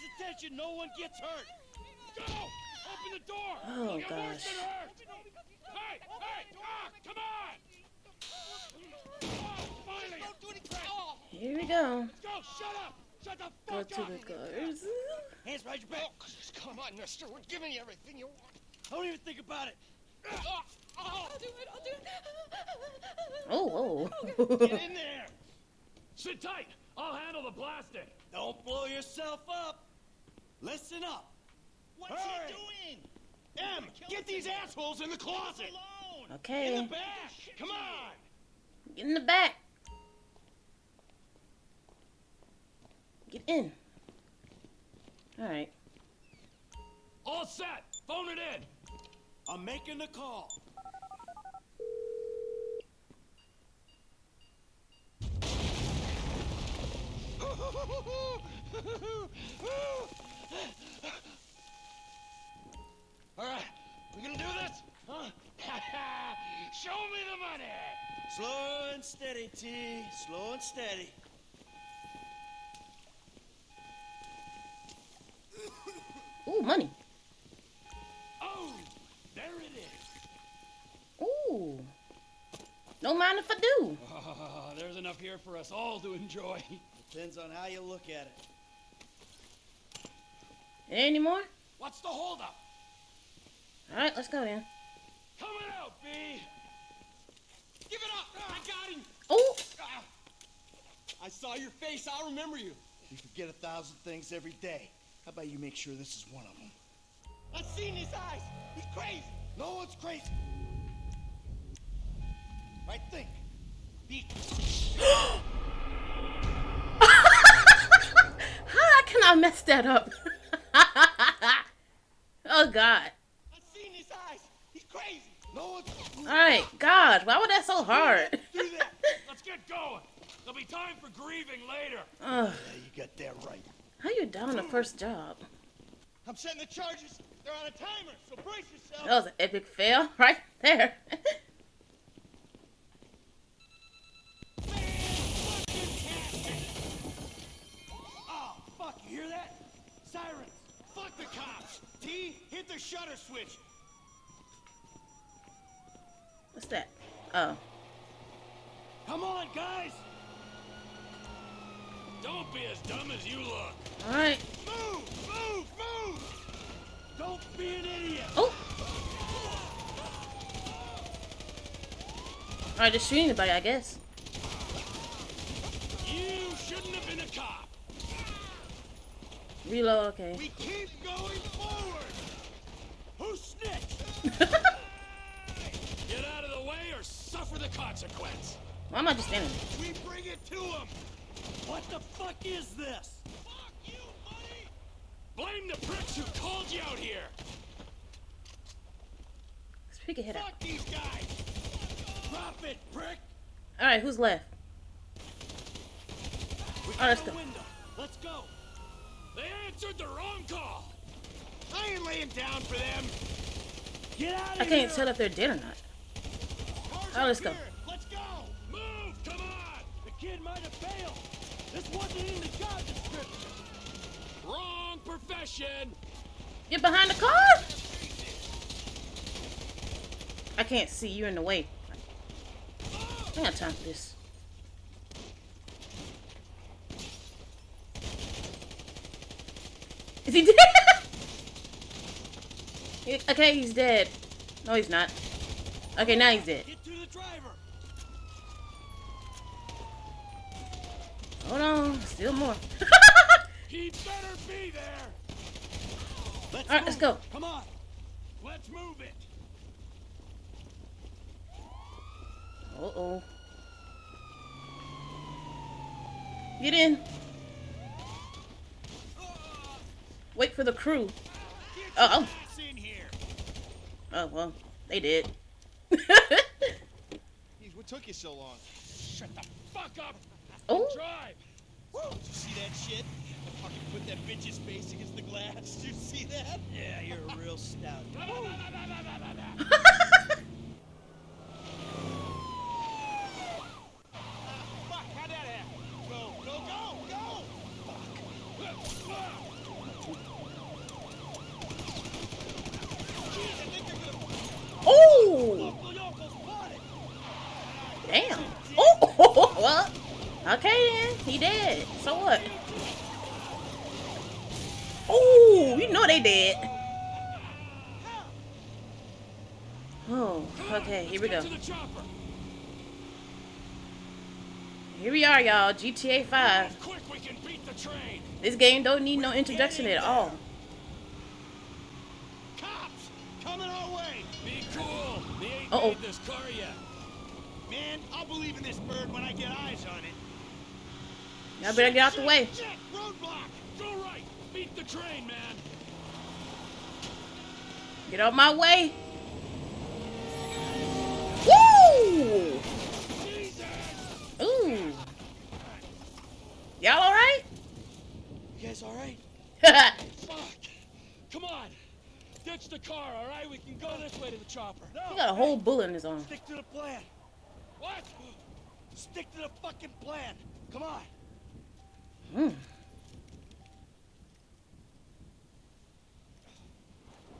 pays attention, no one gets hurt. Go! Open the door! Oh, You'll get worse gosh. than hurt. Hey, hey, ah, come on! Oh, finally! Don't do anything! Oh, Here we go. let's go! Shut up! Shut the Go fuck to up! the cars. Hands behind your back. Come on, mister. We're giving you everything you want. Don't even think about it. Oh, oh, I'll do it. I'll do it. Oh, Get oh. in there. Sit tight. I'll handle the blasting. Don't blow yourself up. Listen up. what's Hurry. he doing? Em, get these assholes in the closet. Alone. In the okay. back. Come on. Get in the back. Get in. Alright. All set. Phone it in. I'm making the call. All right, we gonna do this? Huh? Show me the money. Slow and steady, T. Slow and steady. Ooh, money. Oh, there it is. Ooh. No mind if I do. Ah, there's enough here for us all to enjoy. Depends on how you look at it. Any more? What's the holdup? Alright, let's go then. Coming out, B. Give it up. I got him. Oh! Ah. I saw your face. I'll remember you. We forget a thousand things every day. How about you make sure this is one of them? I've seen his eyes. He's crazy. No one's crazy. Right, think. Be How can I mess that up? oh God. I seen his eyes. He's crazy. no one's. Alright, God, why was that so hard? Do that. Let's get going. There'll be time for grieving later. Ugh, Yeah, you got that right. how you down the first job? I'm setting the charges. They're on a timer, so brace yourself. That was an epic fail right there. Oh, fuck, you hear that? Sirens. T, hit the shutter switch. What's that? Oh. Come on, guys. Don't be as dumb as you look. Alright. Move, move, move. Don't be an idiot. Oh! Alright, just shoot anybody, I guess. You shouldn't have been a cop. Reload, okay. We keep going forward. Who snitched? Get out of the way or suffer the consequence. Why am I just standing there? We bring it to him. What the fuck is this? Fuck you, buddy. Blame the pricks who called you out here. Let's pick a out. Fuck these guys. Drop it, prick. Alright, who's left? We All right, let's go. window. Let's go. They answered the wrong call. I ain't laying down for them. Get out of I can't tell if they're dead or not. Cars Oh, let's go. here. Let's go. Move, come on. The kid might have failed. This wasn't in the job description. Wrong profession. Get behind the car! I can't see. You're in the way. I ain't got time for this. Is he dead? Okay, he's dead. No, he's not. Okay, now he's dead. Get to the driver. Hold on. Still more. He better be there. Let's All right, let's go. Come on. Let's move it. Uh-oh. Get in. Wait for the crew. Get Uh-oh. your ass in here. Oh, well, they did. What took you so long? Shut the fuck up. oh, Drive. Woo! Did you see that shit? I fucking put that bitch's face against the glass. Did you see that? Yeah, you're a real stout. Fuck, how'd that happen? Go, go, go, go! Okay then, he dead. So what? Oh, you know they dead. Oh, okay, here we go. To the chopper. Here we are, y'all. GTA 5. Quick, we can beat the train. This game don't need no introduction at all. Cops! Coming our way! Be cool. They ain't Uh-oh. made this car yet. Man, I'll believe in this bird when I get eyes on it. Y'all better get out the way. Shit! Roadblock! Go right. Beat the train, man. Get out my way. Jesus. Ooh. Y'all alright? You guys alright? Fuck. Come on. Ditch the car, all right? We can go this way to the chopper. No! he got a whole bullet in his arm. Stick to the plan. What? Stick to the fucking plan. Come on. Mm.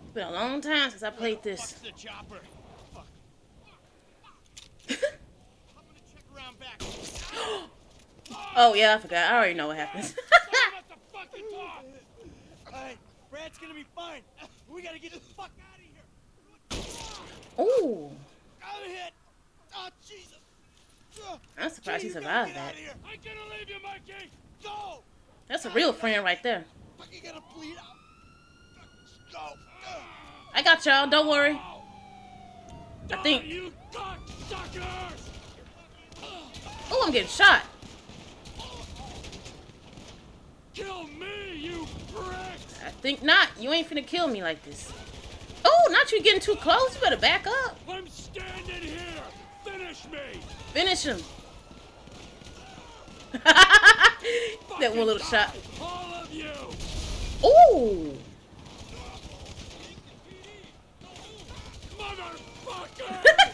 It's been a long time since I played this. Fuck's the chopper. Fuck. I'm gonna check around back. Oh yeah, I forgot. I already know what happens. Someone let the fucking talk. Alright, Brad's gonna be fine. We gotta get the fuck out of here. Ooh, I'm hit. Oh, Jesus. I'm surprised he Gee, survived that. out of here. I'm gonna leave you, Mikey. Go. That's a real friend right there. Fuck, you gotta bleed out. Go. I got y'all. Don't worry. I think. Oh, I'm getting shot. Kill me, you pricks! I think not. You ain't finna kill me like this. Oh, not you getting too close. You better back up. I'm standing here. Finish me. Finish him. that one little shot. All of you. Ooh. Motherfucker!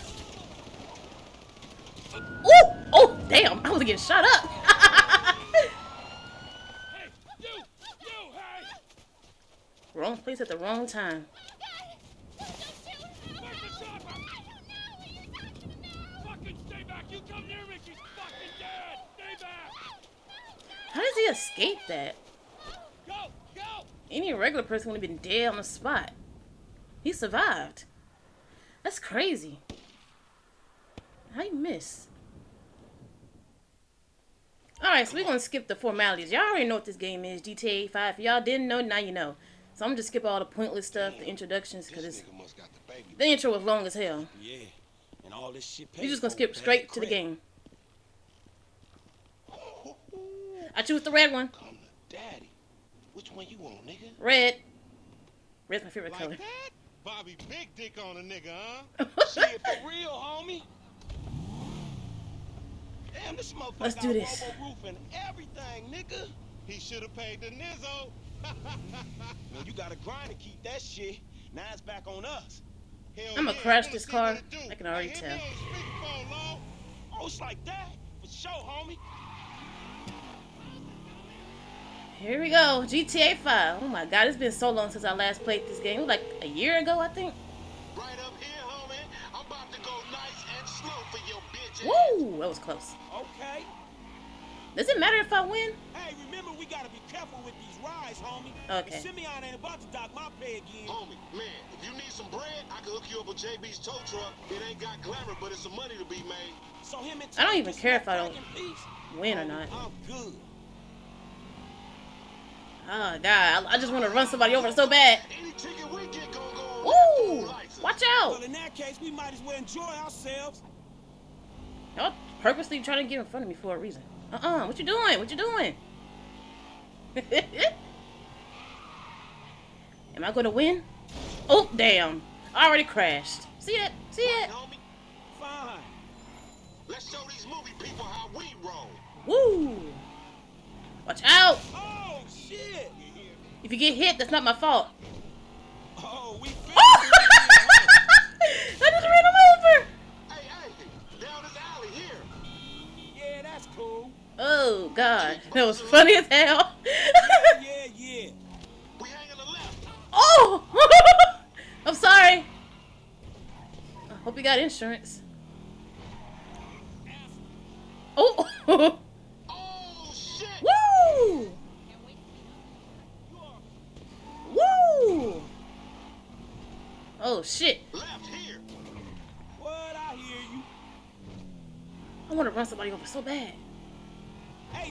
Ooh. Oh, damn. I was getting shot up. hey, you, you, hey! Wrong place at the wrong time. How does he escape that? Go, go! Any regular person would have been dead on the spot. He survived. That's crazy. How you miss? Alright, so we're gonna skip the formalities. Y'all already know what this game is, GTA 5. If y'all didn't know, now you know. So I'm just skip all the pointless stuff, the introductions, because This must got the the intro was long as hell. Yeah, and all this shit. We're just gonna skip straight to the game. I choose the red one. Come to daddy. Which one you want, nigga? Red. Red's my favorite Like color. that? Bobby big dick on a nigga, huh? Shit for real, homie. Damn, this motherfucker Let's got do this. Robo roof and everything, nigga. He should have paid the nizzo. Man, you gotta grind to keep that shit. Now it's back on us. Hell I'ma yeah, crash this car. what it do. I can already tell. Oh, it's like that? For sure, homie. Here we go, GTA 5. Oh my god, it's been so long since I last played this game. Like a year ago, I think. Right up here, homie. I'm about to go nice and slow for your bitch. Woo, that was close. Okay. Does it matter if I win? Hey, remember we gotta be careful with these rides, homie. Okay. Simeon ain't about to dock my pay again. Homie, man, if you need some bread, I can hook you up with JB's tow truck. It ain't got glamour, but it's some money to be made. So him and I don't even care if I don't crack in. Win or oh, not. I'm good. Oh god, I, I just want to run somebody over so bad. Any ticket we get gonna go on that Woo! fool license. Watch Well, out! in that case, we might as well enjoy ourselves. Y'all purposely trying to get in front of me for a reason. Uh-uh, what you doing? What you doing? Am I gonna win? Oh, damn. I already crashed. See it? See it? Fine. let's show these movie people how we roll. Woo! Watch out! Oh, shit. If you get hit, that's not my fault. Oh, we I just ran over! Oh god, that was funny as hell. yeah, yeah. We hang on the left. Oh, I'm sorry. I hope you got insurance. Oh. oh shit. Woo. Woo. Oh shit. Left here. What I hear you. I want to run somebody over so bad.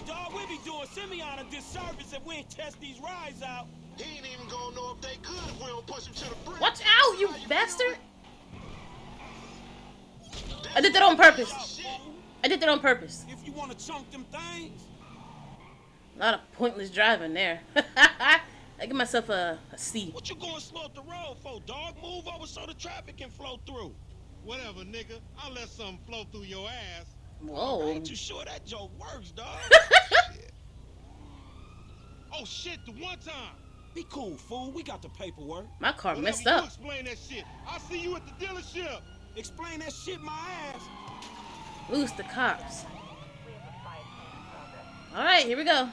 Hey, dog, we be doing Simeon a disservice if we ain't test these rides out. He ain't even gonna know if they good if we don't push him to the brink. Watch out, you How bastard! I did that on purpose. I did that on purpose. If you want to chunk them things. A lot of pointless driving there. I give myself a, a C. What you going slow up the road for, dog? Move over so the traffic can flow through. Whatever, nigga. I'll let something flow through your ass. I Whoa. ain't too sure that joke works, dog. Oh shit, the one time. Be cool, fool. We got the paperwork. My car Whatever, messed up. explain that shit. I'll see you at the dealership. Explain that shit my ass. Lose the cops. Alright, here we go.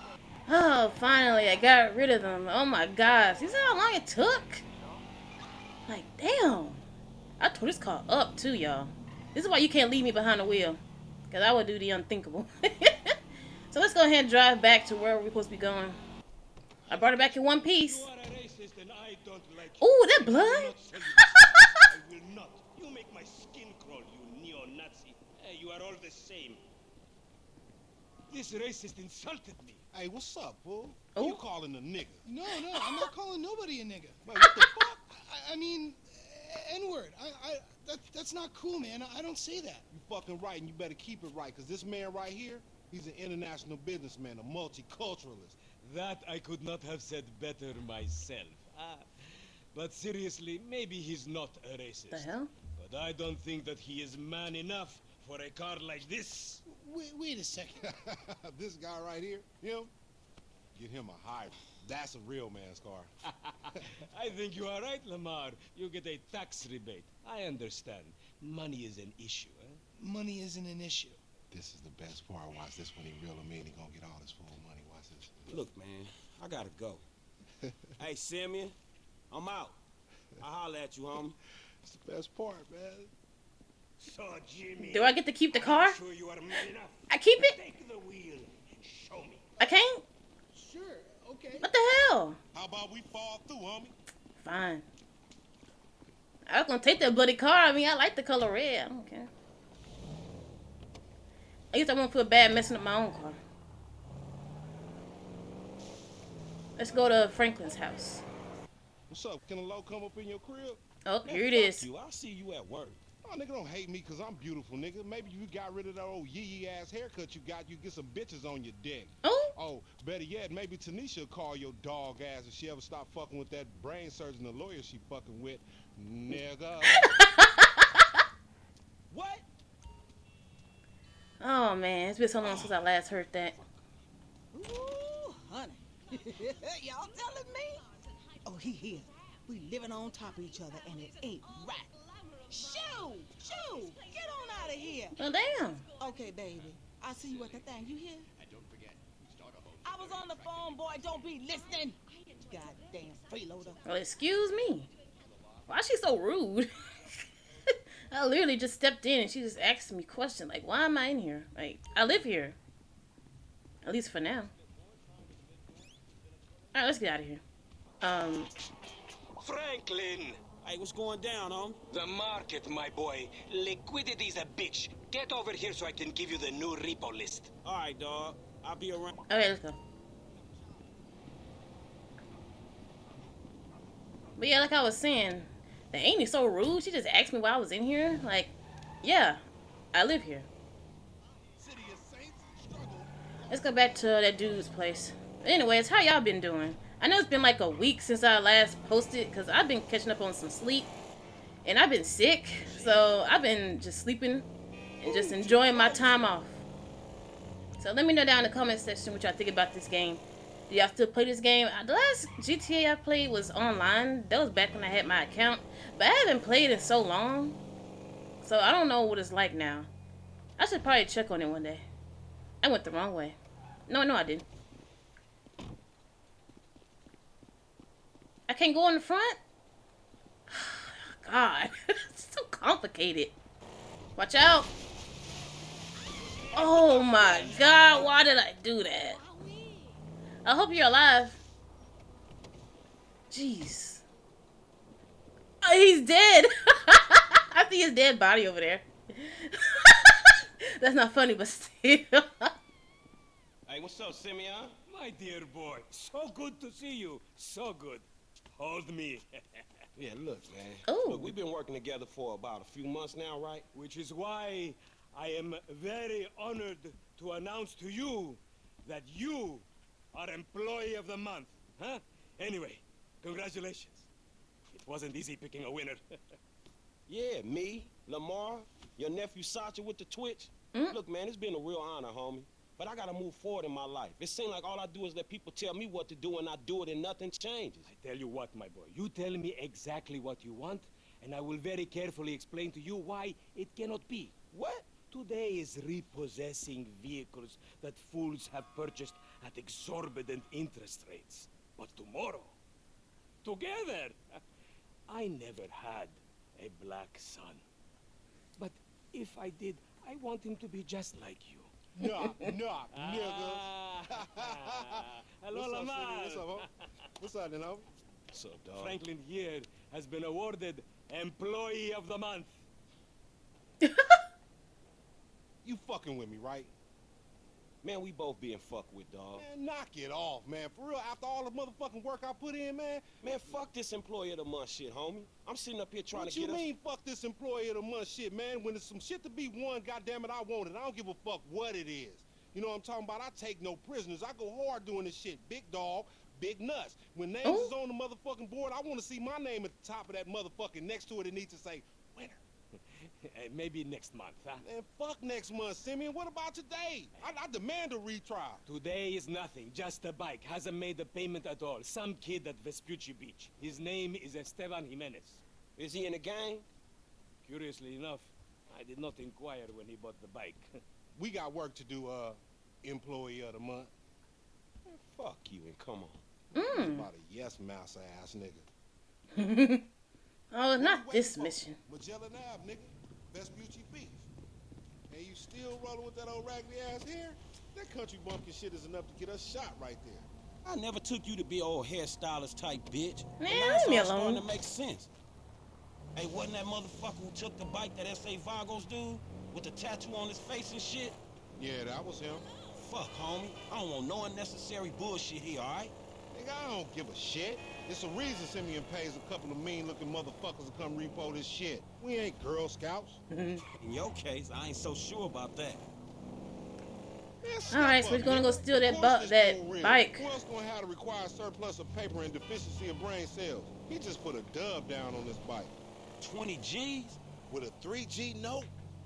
Oh, finally, I got rid of them. Oh my gosh. You see how long it took? Like, damn. I tore this car up too, y'all. This is why you can't leave me behind the wheel. Because I would do the unthinkable. so let's go ahead and drive back to where we're supposed to be going. I brought it back in one piece. You are a racist and I don't like Ooh, you. that blood? not you. I will not. You make my skin crawl, you neo-Nazi. Hey, you are all the same. This racist insulted me. Hey, what's up, fool? Who Oh. you calling a nigga? No, no, I'm not calling nobody a nigga. Wait, what the fuck? I, I mean, N word. I, I, that, that's not cool, man. I, I don't say that. You fucking right, and you better keep it right, because this man right here, he's an international businessman, a multiculturalist. That I could not have said better myself. Ah, but seriously, maybe he's not a racist. The hell? But I don't think that he is man enough for a car like this. Wait, wait a second. this guy right here, him, get him a hybrid. That's a real man's car. I think you are right, Lamar. You get a tax rebate. I understand. Money is an issue, eh? Money isn't an issue. This is the best part. Watch this when he reel him in. He gonna get all his full money. Watch this. Look, man, I gotta go. hey, Simeon, I'm out. I'll holler at you, homie. It's the best part, man. So, Jimmy. Do I get to keep the car? I'm sure you are man enough. I keep it? Take the wheel and show me. I can't? What the hell? How about we fall through, homie? Fine. I was gonna take that bloody car. I mean, I like the color red. I don't care. I guess I won't feel bad messing up my own car. Let's go to Franklin's house. What's up? Can a low come up in your crib? Oh, Man, here it is. You. I'll see you at work. Oh, nigga, don't hate me because I'm beautiful, nigga. Maybe you got rid of that old yee ass haircut you got, you get some bitches on your dick. Oh, Oh, better yet, maybe Tanisha will call your dog ass if she ever stop fucking with that brain surgeon, the lawyer she fucking with. Nigga. What? oh man, it's been so long since I last heard that. Ooh, honey. Y'all telling me? Oh, he here. We living on top of each other and it ain't right. Shoo! Shoo! Get on out of here. Well, damn. Okay, baby. I'll see you at the thing. You hear? I was on the phone, boy. Don't be listening. Goddamn freeloader. Well, excuse me. Why is she so rude? I literally just stepped in and she just asked me questions like, "Why am I in here? Like, I live here. At least for now." All right, let's get out of here. Um, Franklin! Hey, what's going down, homie? The market, my boy. Liquidity's a bitch. Get over here so I can give you the new repo list. All right, dog. I'll be around. okay, let's go. But yeah, like I was saying, the Amy so rude. She just asked me why I was in here. Like, yeah, I live here. Let's go back to that dude's place. Anyways, how y'all been doing? I know it's been like a week since I last posted because I've been catching up on some sleep and I've been sick. So I've been just sleeping and just enjoying my time off. So let me know down in the comment section what y'all think about this game. Do y'all still play this game? Uh, The last GTA I played was online. That was back when I had my account. But I haven't played in so long. So I don't know what it's like now. I should probably check on it one day. I went the wrong way. No, no, I didn't. I can't go in the front? God, it's so complicated. Watch out. Oh my God, why did I do that? I hope you're alive. Jeez. Oh, he's dead. I see his dead body over there. That's not funny, but still. Hey, what's up, Simeon? My dear boy, so good to see you. So good. Hold me. Yeah, look, man. Ooh. Look, we've been working together for about a few months now, right? Which is why I am very honored to announce to you that you are Employee of the Month. Huh? Anyway, congratulations. It wasn't easy picking a winner. Yeah, me, Lamar, your nephew Sacha with the Twitch. Mm. Look, man, it's been a real honor, homie. But I gotta move forward in my life. It seems like all I do is let people tell me what to do and I do it and nothing changes. I tell you what, my boy. You tell me exactly what you want, and I will very carefully explain to you why it cannot be. What? Today is repossessing vehicles that fools have purchased at exorbitant interest rates. But tomorrow, together, I never had a black son. But if I did, I want him to be just like you. Knock, knock, ah. nigga. Hello, What's up, Lamar. City? What's up, ho? What's up, then. What's up, dog? Franklin here has been awarded Employee of the Month. You fucking with me, right? Man, we both being fucked with, dog. Man, knock it off, man. For real, after all the motherfucking work I put in, man. Man, fuck this employee of the month shit, homie. I'm sitting up here trying what to you get mean, fuck this employee of the month shit, man? When there's some shit to be won, goddamn it, I want it. I don't give a fuck what it is. You know what I'm talking about? I take no prisoners. I go hard doing this shit. Big dog, big nuts. When names Oh. is on the motherfucking board, I want to see my name at the top of that motherfucking next to it. It needs to say winner. Maybe next month, huh? Man, fuck next month, Simeon. What about today? I, I demand a retrial. Today is nothing, just a bike. Hasn't made a payment at all. Some kid at Vespucci Beach. His name is Esteban Jimenez. Is he in the gang? Curiously enough, I did not inquire when he bought the bike. We got work to do, uh, employee of the month. Man, fuck you and come on. Mm. About a yes mouse ass nigga. Oh, What not you this mission. Magellan Ave, nigga. Vespucci Beach. And you still rolling with that old raggedy ass hair? That country bumpkin shit is enough to get us shot right there. I never took you to be old hairstylist type bitch. Man, And now it's leave me all starting alone. to make sense. Hey, wasn't that motherfucker who took the bike that S.A. Vagos dude? With the tattoo on his face and shit? Yeah, that was him. Fuck, homie. I don't want no unnecessary bullshit here, alright? Nigga, I don't give a shit. It's a reason Simeon pays a couple of mean-looking motherfuckers to come repo this shit. We ain't Girl Scouts. In your case, I ain't so sure about that. Man, All right, so we're gonna go steal that bu- that bike. Who else gonna have the required surplus of paper and deficiency of brain cells? He just put a dub down on this bike. 20 G's? With a 3G note?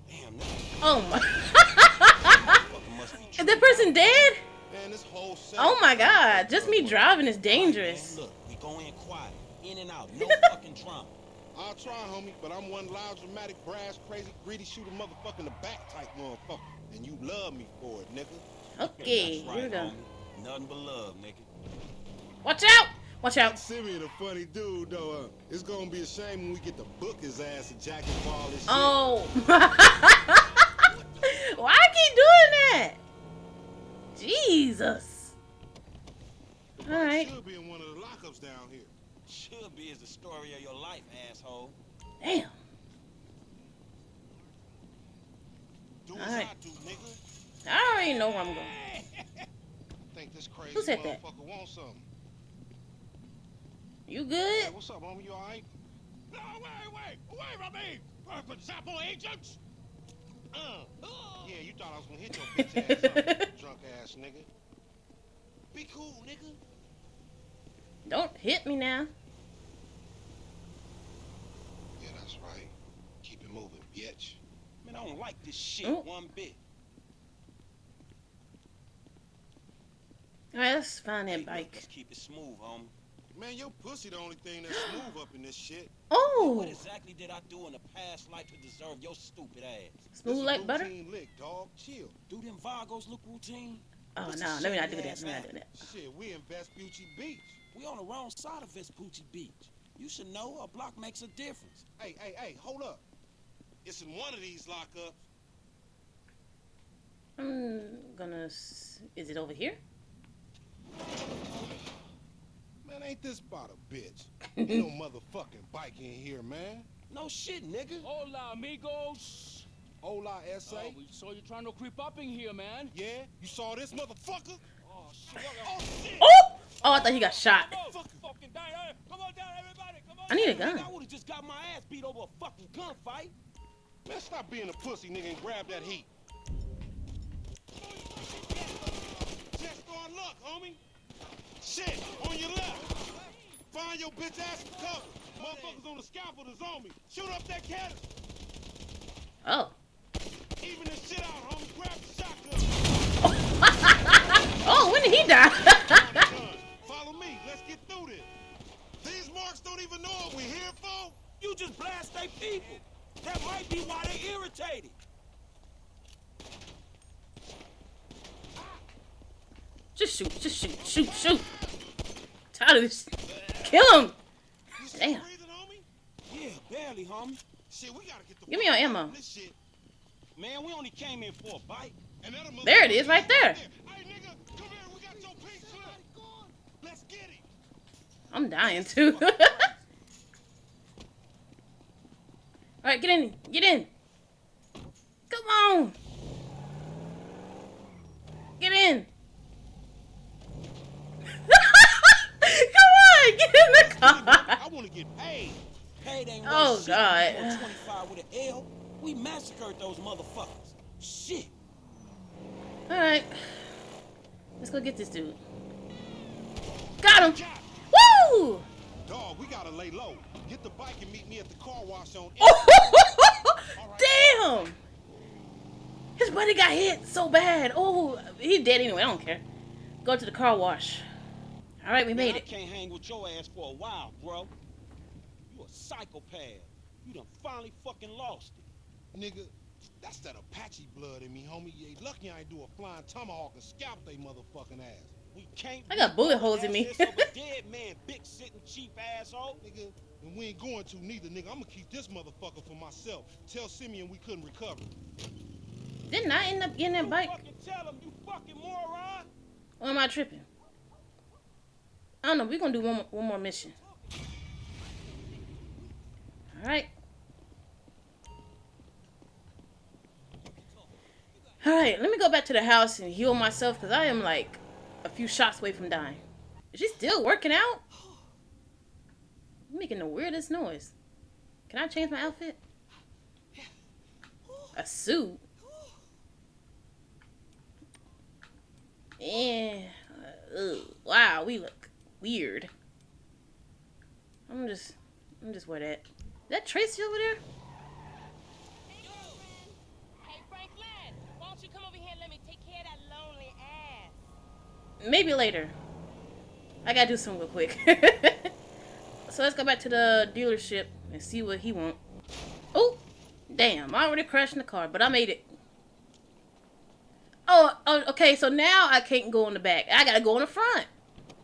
Damn, that Oh my. motherfucker Is that person dead? Man, this whole. Oh my god. Just me driving is Man, dangerous. look, we go in quiet. In and out. No fucking drama. I'll try, homie, but I'm one loud, dramatic, brash, crazy, greedy, shoot a motherfucker in the back type motherfucker. And you love me for it, nigga. Okay, That's here we go. homie. Nothing but love, nigga. Watch out! Watch out. Simeon a funny dude, though. Uh, it's gonna be a shame when we get to book his ass and jack him for all this shit. Oh. Why I keep doing that? Jesus. The all bike right. Should be in one of the lockups down here. Should be is the story of your life, asshole. Damn. Do All. I do, nigga. I already know where I'm going. Think this crazy Who said that? motherfucker wants something. You good? Hey, good? what's up, homie? You alright? No, wait, wait, wait from me! Purple Apple agents! Uh. Yeah, you thought I was gonna hit your bitch ass, huh? drunk ass nigga. Be cool, nigga. Don't hit me now. Yeah, that's right. Keep it moving, bitch. Man, I don't like this shit Oh. one bit. Right, let's find Hey, that look, bike. Let's keep it smooth, homie. Man, your pussy the only thing that's smooth up in this shit. Oh, What exactly did I do in the past life to deserve your stupid ass? This smooth like butter. routine Lick, dog. Chill. Do them Vagos look routine? Oh What's no, let me not shit do that. ass Let me not do that. Shit, we in Vespucci Beach. We on the wrong side of Vespucci Beach. You should know a block makes a difference. Hey, hey, hey, hold up. It's in one of these lockups. I'm gonna. Is it over here? Man, Man, ain't this about a bitch? Ain't no motherfucking bike in here, man. No shit, nigga. Hola, amigos. Hola, S.A. Oh, we saw you trying to creep up in here, man. Yeah? You saw this motherfucker? Oh, shit. Oh, shit! Oh! Oh, I thought he got shot. Come on, fucking down. Hey, eh? come on down, everybody. Come on. I need a gun. I would've just got my ass beat over a fucking gunfight. Man, stop being a pussy, nigga, and grab that heat. Oh, just start luck, homie. Shit, on your left. Find your bitch ass some cover. Motherfuckers on the scaffold is on me. Shoot up that cannon. Oh. Even this shit out, homie. Grab the shotgun. Oh, when did he die? Follow me. Let's get through this. These marks don't even know what we're here for. You just blast they people. That might be why they irritated. Just shoot, just shoot, shoot, shoot. Tired of this. Kill him. Damn. Yeah, barely, homie. Shit, we gotta get the Give me your ammo. Man, we only came in for a bite. There it is, right there. I'm dying too. Alright, get in. Get in. Come on. Get in. Come on, get in the car. I want to get paid. Paid ain't Oh, shit. God. 25 with an L. We massacred those motherfuckers. Shit. Alright. Let's go get this dude. Got him. Woo! dog, we gotta lay low. Get the bike and meet me at the car wash on. Damn! His buddy got hit so bad. Oh, he dead anyway. I don't care. Go to the car wash. All right, we Man, made I it. can't hang with your ass for a while, bro. You psychopath. You done finally fucking lost it. Nigga, that's that Apache blood in me, homie. You ain't lucky I ain't do a flying tomahawk and scalp they motherfucking ass. We can't. I got bullet holes in me. access of a dead man, big sitting cheap asshole. Nigga, and we ain't going to neither, nigga. I'm gonna keep this motherfucker for myself. Tell Simeon we couldn't recover. Didn't I end up getting that You bike? fucking tell him, you fucking moron. Or am I tripping? I don't know. We're gonna do one more, one more mission. All right. All right. Let me go back to the house and heal myself because I am like a few shots away from dying. Is she still working out? You're making the weirdest noise. Can I change my outfit? A suit. Yeah. Uh, ugh. wow, we look weird. I'm just, I'm just wear that. Is that Tracy over there? Maybe later. I gotta do something real quick. so let's go back to the dealership and see what he want. Oh, damn! I already crashed in the car, but I made it. Oh, oh, okay. So now I can't go in the back. I gotta go in the front.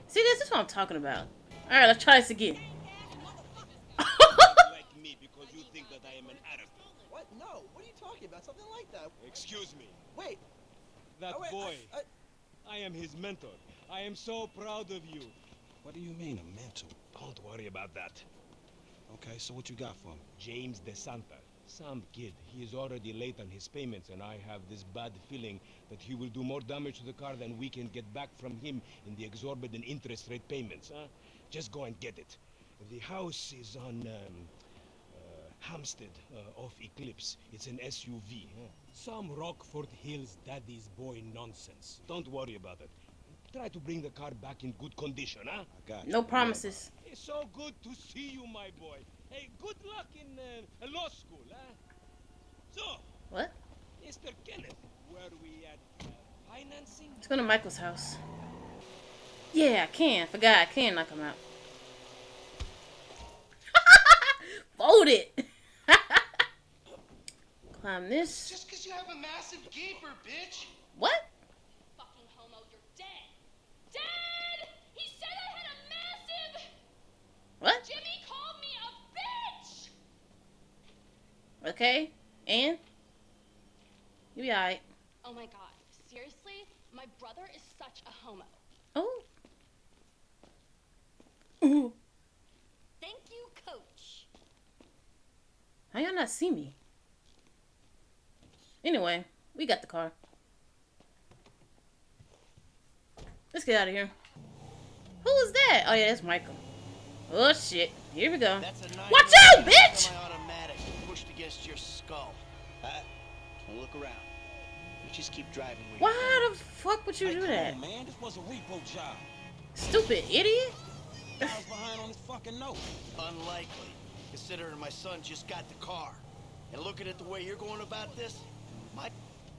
See, this is what I'm talking about. All right, let's try this again. like me because you think that I am an Arab. What? No. What are you talking about? Something like that. Excuse me. Wait. That oh, wait, boy. I, I, I am his mentor. I am so proud of you. What do you mean, a mentor? Don't worry about that. Okay, so what you got for me? James De Santa. Some kid. He is already late on his payments, and I have this bad feeling that he will do more damage to the car than we can get back from him in the exorbitant interest rate payments, huh? Just go and get it. The house is on, um, Hampstead, uh, off Eclipse. It's an SUV, huh? Some Rockford Hills daddy's boy nonsense. Don't worry about it. Try to bring the car back in good condition, huh? I no promises. It's so good to see you, my boy. Hey, good luck in uh, law school, huh? So, What? Mr. Kenneth, where we at uh, financing? Let's go to Michael's house. Yeah, I can. Forgot I can knock him out. Fold it. climb this. Just because you have a massive gaper, bitch. What? What? Okay, and you be alright. Oh my god, seriously, my brother is such a homo. Oh. Ooh. Thank you, coach. How y'all not see me? Anyway, we got the car. Let's get out of here. Who is that? Oh yeah, that's Michael. Oh shit. Here we go. That's a nine Watch out, bitch! Semi-automatic pushed against your skull. Uh, look around. You just keep driving. Why the fuck would you Hey, do that? on, man. This was a repo job. Stupid idiot. I was behind on this fucking note. Unlikely, considering my son just got the car. And looking at the way you're going about this, my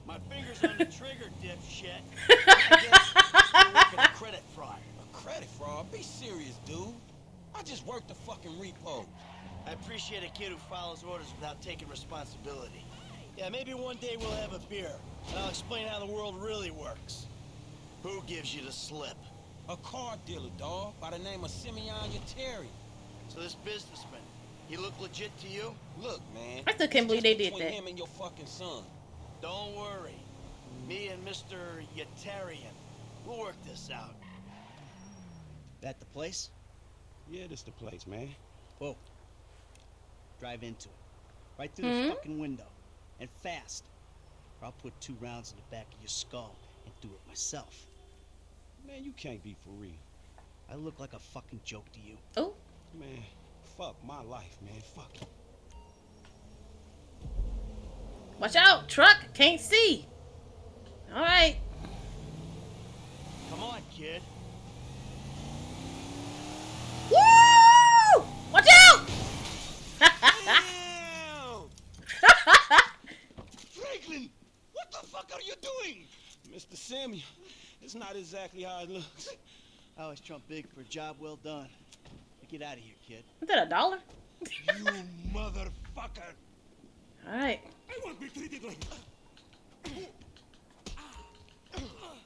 my fingers on the trigger, dipshit. I guess you're working a credit fraud. A credit fraud? Be serious, dude. I just worked the fucking repo. I appreciate a kid who follows orders without taking responsibility. Yeah, maybe one day we'll have a beer, and I'll explain how the world really works. Who gives you the slip? A car dealer, dawg, by the name of Simeon Yetarian. So this businessman, he look legit to you? Look, man. I still can't believe they just did between that. him and your fucking son. Don't worry. Me and Mr. Yetarian, we'll work this out. That the place? Yeah, this the place, man. Whoa. Drive into it. Right through Hmm? the fucking window. And fast. Or I'll put two rounds in the back of your skull and do it myself. Man, you can't be for real. I look like a fucking joke to you. Oh, Man, fuck my life, man. Fuck watch out, truck. Can't see. All right. Come on, kid. Woo! Watch out! Franklin, what the fuck are you doing? Mr. Samuel, it's not exactly how it looks. I always trump big for a job well done. Now get out of here, kid. Is that a dollar? You motherfucker. All right. I won't be treated like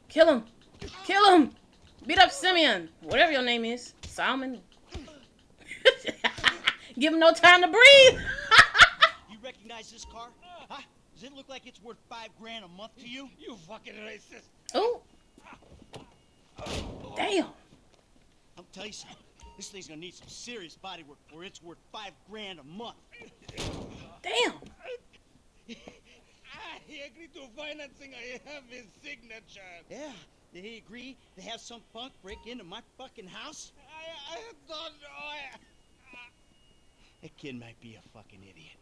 Kill him. Kill him. Beat up Simeon. Whatever your name is. Salmon. Give him no time to breathe. You recognize this car? Huh? Does it look like it's worth five grand a month to you? You fucking racist. oh. Damn. I'll tell you something. This thing's gonna need some serious body work for it's worth five grand a month. Damn. He agreed to financing. I have his signature. Yeah. Did he agree to have some punk break into my fucking house? I, I don't know. Oh, that kid might be a fucking idiot.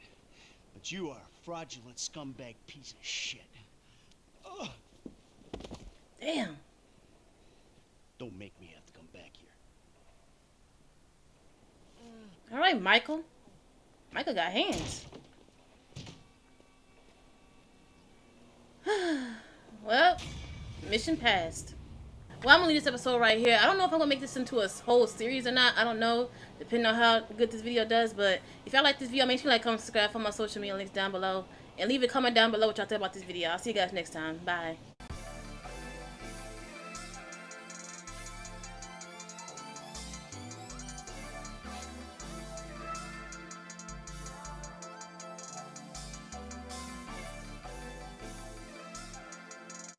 But you are a fraudulent scumbag piece of shit. Ugh. Damn. Don't make me have to come back here. All right, Michael. Michael got hands. well, mission passed. Well, I'm gonna leave this episode right here. I don't know if I'm gonna make this into a whole series or not. I don't know, depending on how good this video does. But if y'all like this video, make sure you like, comment, subscribe, follow my social media links down below, and leave a comment down below what y'all think about this video. I'll see you guys next time. Bye.